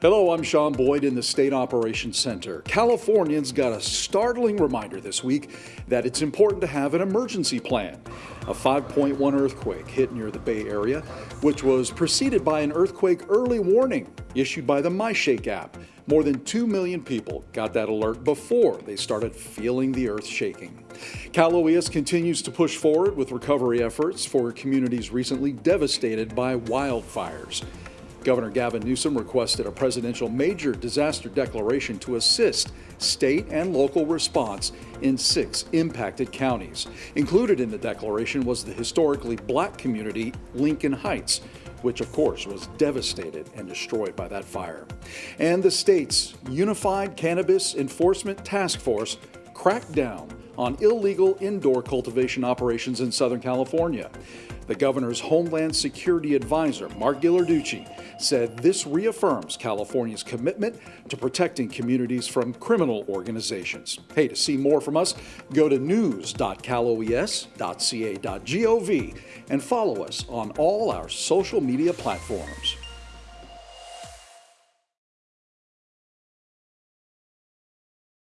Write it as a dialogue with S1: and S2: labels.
S1: Hello, I'm Sean Boyd in the State Operations Center. Californians got a startling reminder this week that it's important to have an emergency plan. A 5.1 earthquake hit near the Bay Area, which was preceded by an earthquake early warning issued by the MyShake app. More than 2 million people got that alert before they started feeling the earth shaking. Cal OES continues to push forward with recovery efforts for communities recently devastated by wildfires. Governor Gavin Newsom requested a presidential major disaster declaration to assist state and local response in six impacted counties. Included in the declaration was the historically black community Lincoln Heights, which of course was devastated and destroyed by that fire. And the state's Unified Cannabis Enforcement Task Force cracked down on illegal indoor cultivation operations in Southern California. The governor's Homeland Security Advisor, Mark Ghilarducci, said this reaffirms California's commitment to protecting communities from criminal organizations. Hey, to see more from us, go to news.caloes.ca.gov and follow us on all our social media platforms.